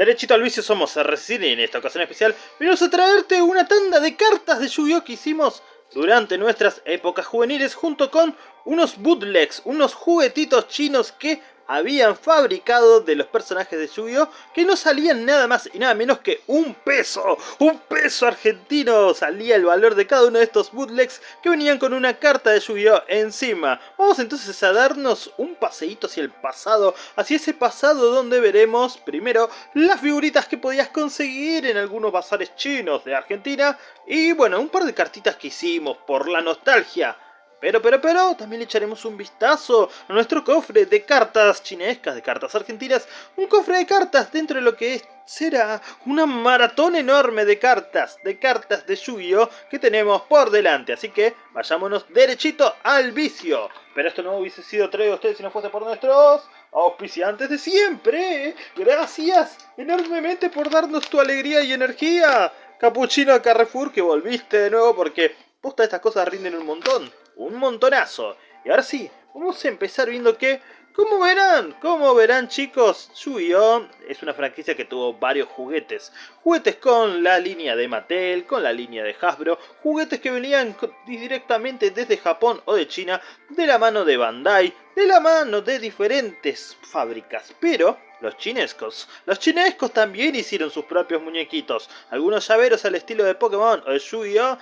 Derechito al vicio somos RCine y en esta ocasión especial venimos a traerte una tanda de cartas de Yu-Gi-Oh! que hicimos durante nuestras épocas juveniles junto con unos bootlegs, unos juguetitos chinos que habían fabricado de los personajes de Yu-Gi-Oh! que no salían nada más y nada menos que un peso, un peso argentino salía el valor de cada uno de estos bootlegs que venían con una carta de Yu-Gi-Oh! encima. Vamos entonces a darnos un paseíto hacia el pasado, hacia ese pasado donde veremos primero las figuritas que podías conseguir en algunos bazares chinos de Argentina y bueno, un par de cartitas que hicimos por la nostalgia. Pero, pero, pero, también le echaremos un vistazo a nuestro cofre de cartas chinescas, de cartas argentinas. Un cofre de cartas dentro de lo que será una maratón enorme de cartas, de cartas de yu que tenemos por delante. Así que vayámonos derechito al vicio. Pero esto no hubiese sido traído a ustedes si no fuese por nuestros auspiciantes de siempre. Gracias enormemente por darnos tu alegría y energía. Capuchino Carrefour, que volviste de nuevo porque posta estas cosas rinden un montón un montonazo. Y ahora sí, vamos a empezar viendo que, como verán, como verán chicos, Yu-Gi-Oh! es una franquicia que tuvo varios juguetes. Juguetes con la línea de Mattel, con la línea de Hasbro, juguetes que venían directamente desde Japón o de China, de la mano de Bandai, de la mano de diferentes fábricas. Pero los chinescos. Los chinescos también hicieron sus propios muñequitos. Algunos llaveros al estilo de Pokémon o de Yu-Gi-Oh!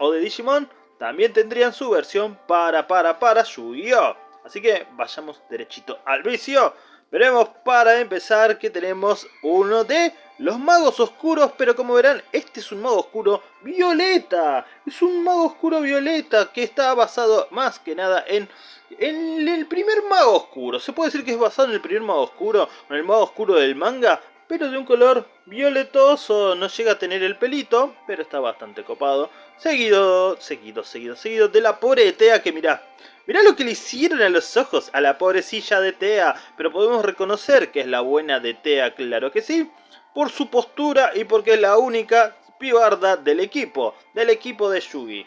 o de Digimon también tendrían su versión para para para Yu-Gi-Oh! Así que vayamos derechito al vicio. Veremos para empezar que tenemos uno de los magos oscuros, pero como verán, este es un mago oscuro violeta. Es un mago oscuro violeta que está basado más que nada en, en el primer mago oscuro. Se puede decir que es basado en el primer mago oscuro, en el mago oscuro del manga, pero de un color violetoso, no llega a tener el pelito, pero está bastante copado. Seguido, seguido, seguido, seguido de la pobre Tea que mirá, mirá lo que le hicieron a los ojos a la pobrecilla de Tea, pero podemos reconocer que es la buena de Tea, claro que sí, por su postura y porque es la única pibarda del equipo, del equipo de Yugi.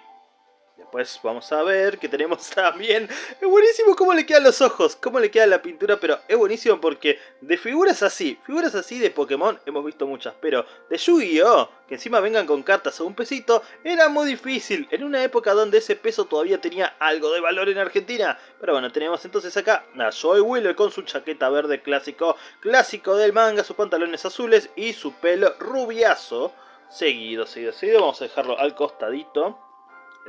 Después vamos a ver que tenemos también... Es buenísimo cómo le quedan los ojos, cómo le queda la pintura, pero es buenísimo porque de figuras así, figuras así de Pokémon hemos visto muchas, pero de Yu-Gi-Oh! que encima vengan con cartas o un pesito, era muy difícil, en una época donde ese peso todavía tenía algo de valor en Argentina. Pero bueno, tenemos entonces acá a Joy Wheeler con su chaqueta verde clásico, clásico del manga, sus pantalones azules y su pelo rubiazo. Seguido, seguido, seguido, vamos a dejarlo al costadito.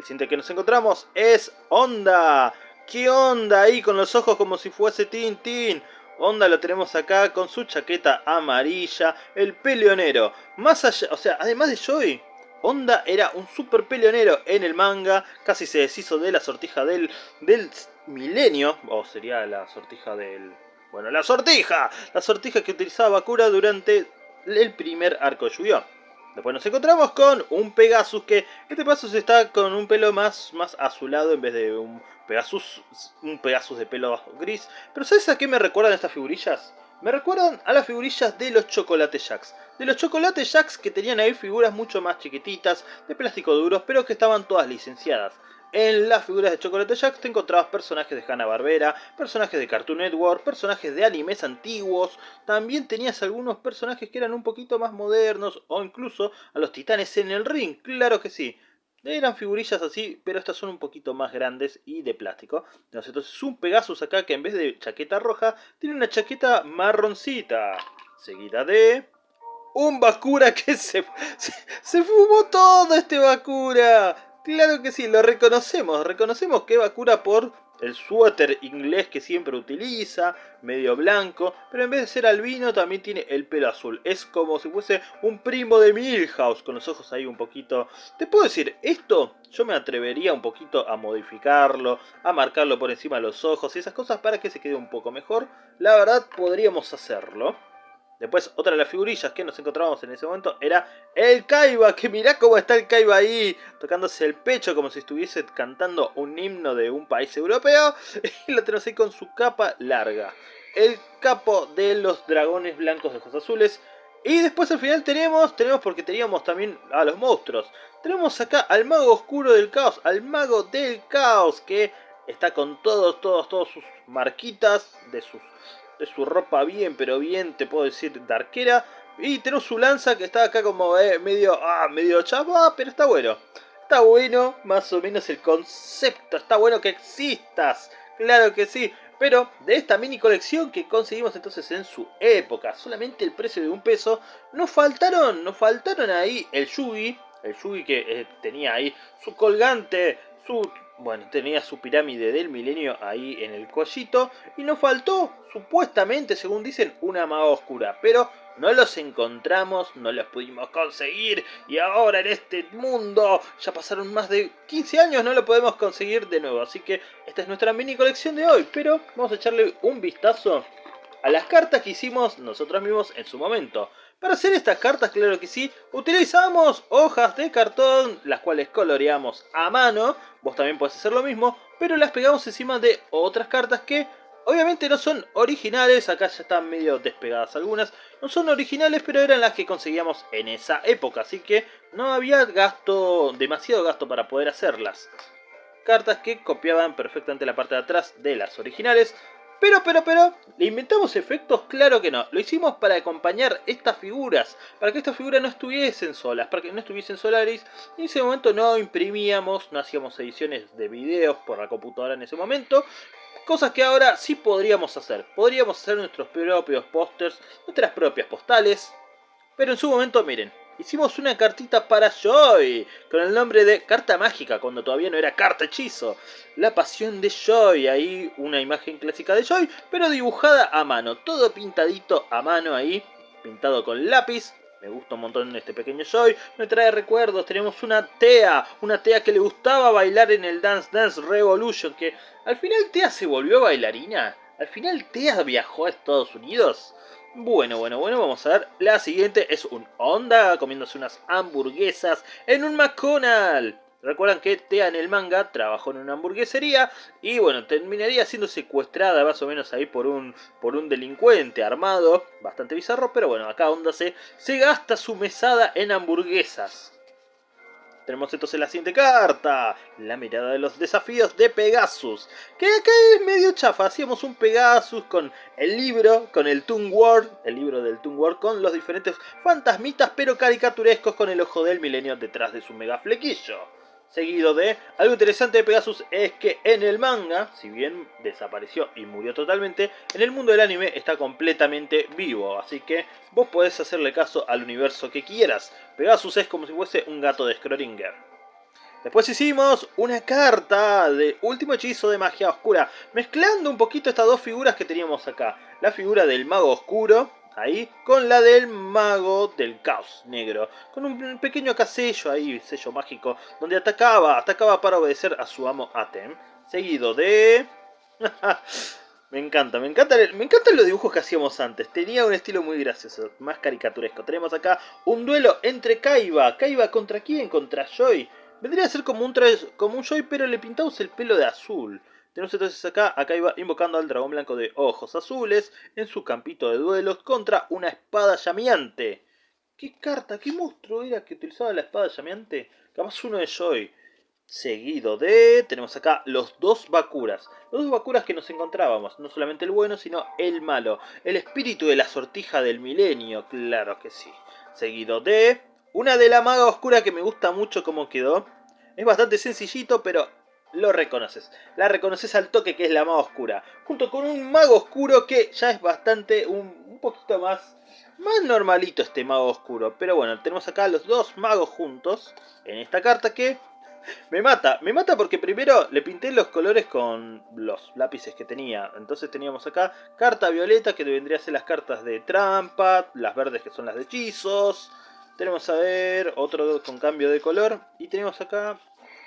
El siguiente que nos encontramos es Onda. ¿Qué onda ahí con los ojos como si fuese Tintín? Onda lo tenemos acá con su chaqueta amarilla, el peleonero. Más allá, o sea, además de Joy, Onda era un super peleonero en el manga, casi se deshizo de la sortija del, del milenio, o sería la sortija del... Bueno, la sortija, la sortija que utilizaba Bakura durante el primer arco de Después nos encontramos con un Pegasus que este Pegasus está con un pelo más, más azulado en vez de un Pegasus, un Pegasus de pelo gris. Pero ¿sabes a qué me recuerdan estas figurillas? Me recuerdan a las figurillas de los Chocolate Jacks. De los Chocolate Jacks que tenían ahí figuras mucho más chiquititas, de plástico duros, pero que estaban todas licenciadas. En las figuras de Chocolate Jack te encontrabas personajes de Hanna-Barbera, personajes de Cartoon Network, personajes de animes antiguos, también tenías algunos personajes que eran un poquito más modernos o incluso a los titanes en el ring, claro que sí. Eran figurillas así, pero estas son un poquito más grandes y de plástico. Entonces un Pegasus acá que en vez de chaqueta roja tiene una chaqueta marroncita. Seguida de... Un Bakura que se, se, fumó todo este Bakura. Claro que sí, lo reconocemos. Reconocemos que Bakura por el suéter inglés que siempre utiliza, medio blanco, pero en vez de ser albino también tiene el pelo azul. Es como si fuese un primo de Milhouse, con los ojos ahí un poquito... Te puedo decir, esto yo me atrevería un poquito a modificarlo, a marcarlo por encima de los ojos y esas cosas para que se quede un poco mejor. La verdad podríamos hacerlo. Después, otra de las figurillas que nos encontrábamos en ese momento era el Kaiba, que mirá cómo está el Kaiba ahí, tocándose el pecho como si estuviese cantando un himno de un país europeo. Y lo tenemos ahí con su capa larga. El capo de los dragones blancos de ojos azules. Y después al final tenemos, tenemos porque teníamos también a los monstruos. Tenemos acá al mago oscuro del caos, al mago del caos, que está con todos, todos, todos sus marquitas de sus de su ropa bien, pero bien, te puedo decir, darquera. Y tenemos su lanza que está acá como eh, medio, ah, medio chapa, pero está bueno. Está bueno, más o menos el concepto. Está bueno que existas. Claro que sí. Pero de esta mini colección que conseguimos entonces en su época, solamente el precio de un peso, nos faltaron, nos faltaron ahí el Yugi, el Yugi que eh, tenía ahí su colgante, su bueno, tenía su pirámide del milenio ahí en el collito. Y nos faltó, supuestamente, según dicen, una maga oscura. Pero no los encontramos, no los pudimos conseguir. Y ahora en este mundo, ya pasaron más de 15 años, no lo podemos conseguir de nuevo. Así que esta es nuestra mini colección de hoy. Pero vamos a echarle un vistazo a las cartas que hicimos nosotros mismos en su momento. Para hacer estas cartas, claro que sí, utilizamos hojas de cartón, las cuales coloreamos a mano. Vos también podés hacer lo mismo, pero las pegamos encima de otras cartas que obviamente no son originales. Acá ya están medio despegadas algunas. No son originales, pero eran las que conseguíamos en esa época. Así que no había gasto, demasiado gasto para poder hacerlas. Cartas que copiaban perfectamente la parte de atrás de las originales. Pero, pero, pero, ¿le inventamos efectos? Claro que no. Lo hicimos para acompañar estas figuras. Para que estas figuras no estuviesen solas. Para que no estuviesen Solaris. En ese momento no imprimíamos, no hacíamos ediciones de videos por la computadora en ese momento. Cosas que ahora sí podríamos hacer. Podríamos hacer nuestros propios pósters, nuestras propias postales. Pero en su momento, miren, hicimos una cartita para Joy, con el nombre de Carta Mágica, cuando todavía no era Carta Hechizo. La pasión de Joy, ahí una imagen clásica de Joy, pero dibujada a mano, todo pintadito a mano ahí, pintado con lápiz. Me gusta un montón este pequeño Joy, me trae recuerdos, tenemos una Tea, una Tea que le gustaba bailar en el Dance Dance Revolution, que al final Tea se volvió bailarina, al final Tea viajó a Estados Unidos. Bueno, bueno, bueno, vamos a ver. La siguiente es un Honda comiéndose unas hamburguesas en un McDonald's. Recuerdan que Tea en el manga trabajó en una hamburguesería y bueno, terminaría siendo secuestrada más o menos ahí por un, por un delincuente armado, bastante bizarro, pero bueno, acá Honda se, se gasta su mesada en hamburguesas. Tenemos entonces la siguiente carta, la mirada de los desafíos de Pegasus, que es medio chafa, hacíamos un Pegasus con el libro, con el Toon World, el libro del Toon World, con los diferentes fantasmitas pero caricaturescos con el ojo del milenio detrás de su mega flequillo seguido de... Algo interesante de Pegasus es que en el manga, si bien desapareció y murió totalmente, en el mundo del anime está completamente vivo, así que vos podés hacerle caso al universo que quieras. Pegasus es como si fuese un gato de Schrödinger. Después hicimos una carta de último hechizo de magia oscura, mezclando un poquito estas dos figuras que teníamos acá. La figura del mago oscuro, ahí, con la del mago del caos negro, con un pequeño casello ahí, sello mágico, donde atacaba, atacaba para obedecer a su amo Atem, seguido de... me encanta, me encanta, me encantan los dibujos que hacíamos antes, tenía un estilo muy gracioso, más caricaturesco. Tenemos acá un duelo entre Kaiba, Kaiba contra quién, contra Joy. Vendría a ser como un, como un Joy, pero le pintamos el pelo de azul. Tenemos entonces acá, acá iba invocando al dragón blanco de ojos azules en su campito de duelos contra una espada llameante. ¿Qué carta, qué monstruo era que utilizaba la espada llameante? Capaz uno de Joy. Seguido de... tenemos acá los dos Bakuras. Los dos Bakuras que nos encontrábamos. No solamente el bueno, sino el malo. El espíritu de la sortija del milenio. Claro que sí. Seguido de... Una de la maga oscura que me gusta mucho cómo quedó. Es bastante sencillito, pero lo reconoces. La reconoces al toque que es la maga oscura. Junto con un mago oscuro que ya es bastante, un, poquito más, más normalito este mago oscuro. Pero bueno, tenemos acá los dos magos juntos en esta carta que me mata. Me mata porque primero le pinté los colores con los lápices que tenía. Entonces teníamos acá carta violeta que vendría a ser las cartas de trampa, las verdes que son las de hechizos. Tenemos a ver otro con cambio de color. Y tenemos acá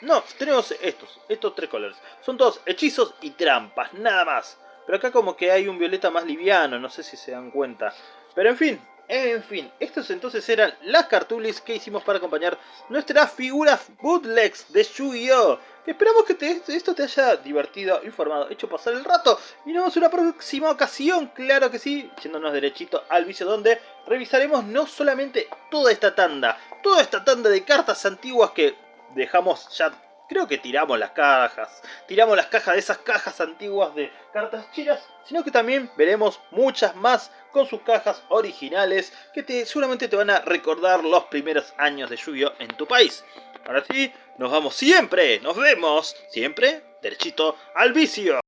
no, tenemos estos, estos tres colores. Son todos hechizos y trampas, nada más. Pero acá como que hay un violeta más liviano, no sé si se dan cuenta. Pero en fin, en fin, estos entonces eran las cartulis que hicimos para acompañar nuestras figuras bootlegs de Yu-Gi-Oh! Esperamos que esto te haya divertido, informado, hecho pasar el rato. Y nos vemos en una próxima ocasión, claro que sí, yéndonos derechito al vicio donde revisaremos no solamente toda esta tanda, toda esta tanda de cartas antiguas que dejamos ya creo que tiramos las cajas, tiramos las cajas de esas cajas antiguas de cartas chinas, sino que también veremos muchas más con sus cajas originales que te, seguramente te van a recordar los primeros años de Yu-Gi-Oh! en tu país. Ahora sí, nos vamos siempre, nos vemos siempre derechito al vicio.